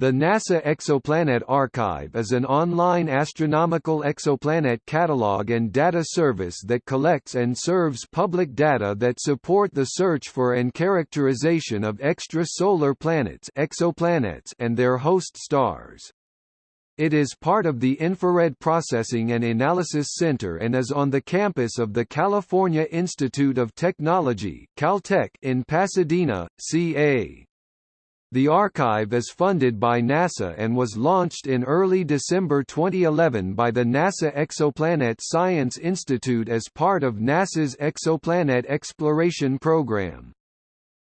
The NASA Exoplanet Archive is an online astronomical exoplanet catalog and data service that collects and serves public data that support the search for and characterization of extrasolar planets exoplanets and their host stars. It is part of the Infrared Processing and Analysis Center and is on the campus of the California Institute of Technology Caltech in Pasadena, CA. The archive is funded by NASA and was launched in early December 2011 by the NASA Exoplanet Science Institute as part of NASA's Exoplanet Exploration Program.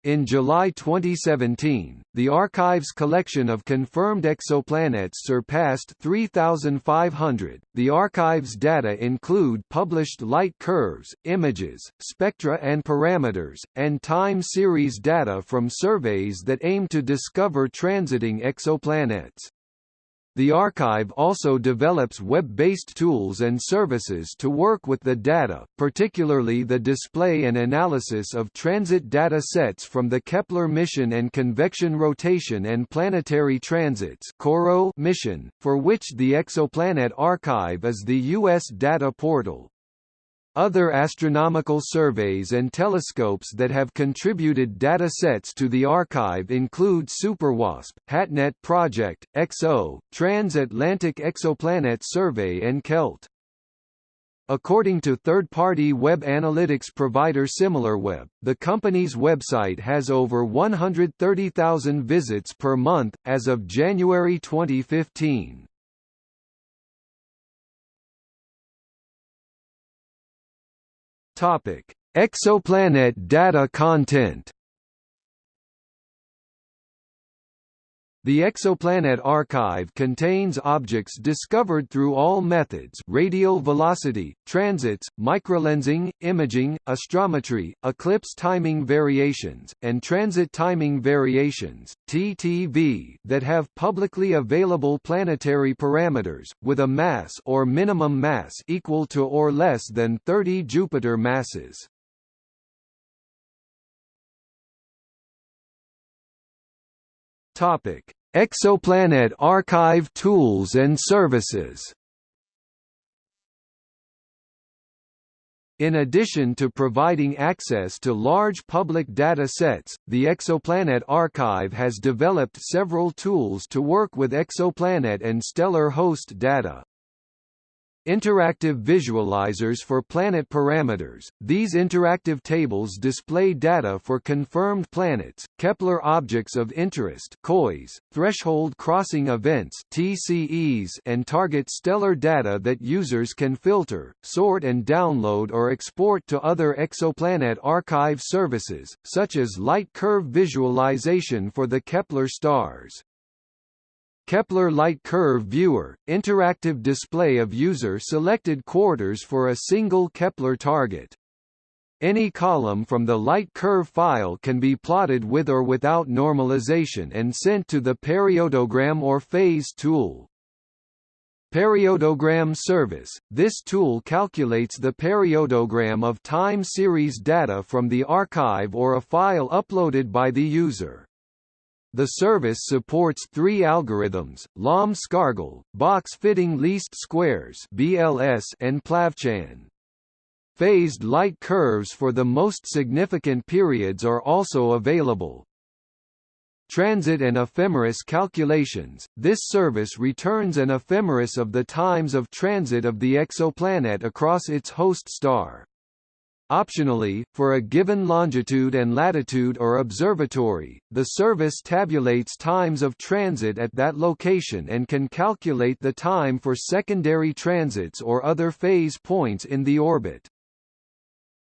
In July 2017, the archive's collection of confirmed exoplanets surpassed 3,500. The archive's data include published light curves, images, spectra and parameters, and time series data from surveys that aim to discover transiting exoplanets. The archive also develops web-based tools and services to work with the data, particularly the display and analysis of transit data sets from the Kepler mission and convection rotation and planetary transits mission, for which the Exoplanet Archive is the U.S. data portal. Other astronomical surveys and telescopes that have contributed data sets to the archive include SuperWASP, HATNET Project, XO, Trans-Atlantic Exoplanet Survey and KELT. According to third-party web analytics provider SimilarWeb, the company's website has over 130,000 visits per month, as of January 2015. Topic: Exoplanet data content The Exoplanet Archive contains objects discovered through all methods radial velocity, transits, microlensing, imaging, astrometry, eclipse timing variations, and transit timing variations TTV, that have publicly available planetary parameters, with a mass or minimum mass equal to or less than 30 Jupiter masses. Topic: Exoplanet Archive tools and services. In addition to providing access to large public data sets, the Exoplanet Archive has developed several tools to work with exoplanet and stellar host data. Interactive visualizers for planet parameters. These interactive tables display data for confirmed planets, Kepler objects of interest (KOIS), threshold crossing events (TCEs), and target stellar data that users can filter, sort and download or export to other exoplanet archive services, such as light curve visualization for the Kepler stars. Kepler Light Curve Viewer – interactive display of user-selected quarters for a single Kepler target. Any column from the light curve file can be plotted with or without normalization and sent to the periodogram or phase tool. Periodogram service – This tool calculates the periodogram of time series data from the archive or a file uploaded by the user. The service supports three algorithms, Lomb-Scargle, box-fitting least squares BLS and PlavChan. Phased light curves for the most significant periods are also available. Transit and ephemeris calculations – This service returns an ephemeris of the times of transit of the exoplanet across its host star. Optionally, for a given longitude and latitude or observatory, the service tabulates times of transit at that location and can calculate the time for secondary transits or other phase points in the orbit.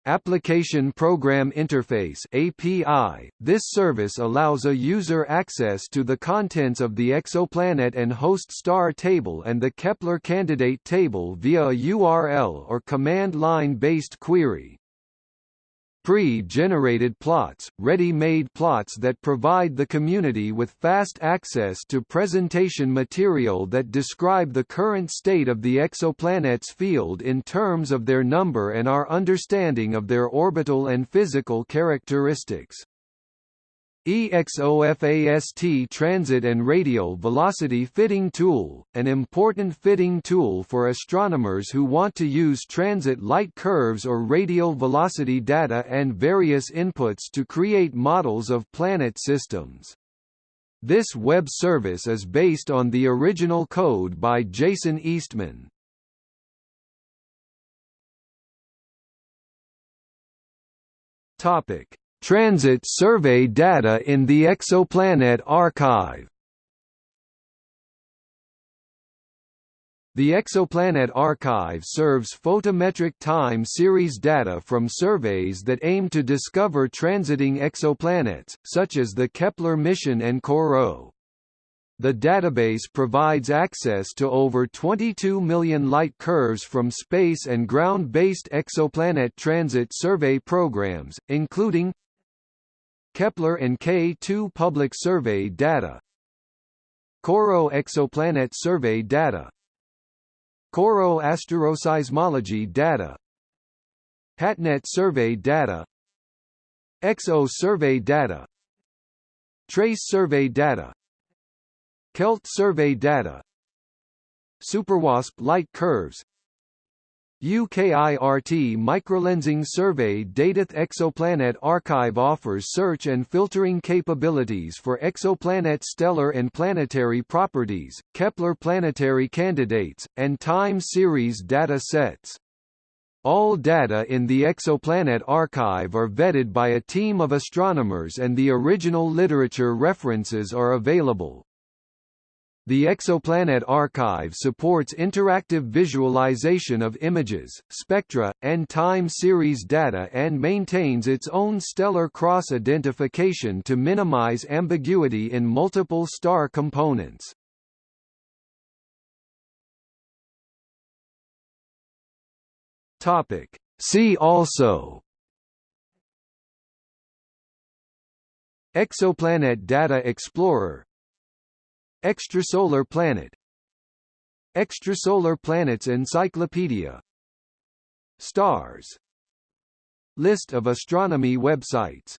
Application Program Interface API. This service allows a user access to the contents of the exoplanet and host star table and the Kepler candidate table via a URL or command line based query. Pre-generated plots, ready-made plots that provide the community with fast access to presentation material that describe the current state of the exoplanet's field in terms of their number and our understanding of their orbital and physical characteristics. EXOFAST Transit and Radial Velocity Fitting Tool, an important fitting tool for astronomers who want to use transit light curves or radial velocity data and various inputs to create models of planet systems. This web service is based on the original code by Jason Eastman. Topic: Transit survey data in the Exoplanet Archive The Exoplanet Archive serves photometric time series data from surveys that aim to discover transiting exoplanets, such as the Kepler mission and COROT. The database provides access to over 22 million light curves from space and ground-based exoplanet transit survey programs, including Kepler and K2 public survey data. COROT exoplanet survey data. COROT asteroseismology data. HATNET survey data. XO survey data. TrES survey data. KELT survey data. SuperWASP light curves UKIRT microlensing survey Datath Exoplanet Archive offers search and filtering capabilities for exoplanet stellar and planetary properties, Kepler planetary candidates, and time series data sets. All data in the Exoplanet Archive are vetted by a team of astronomers and the original literature references are available. The Exoplanet Archive supports interactive visualization of images, spectra, and time series data and maintains its own stellar cross-identification to minimize ambiguity in multiple star components. Topic. See also Exoplanet Data Explorer Extrasolar planet. Extrasolar planets encyclopedia. Stars. List of astronomy websites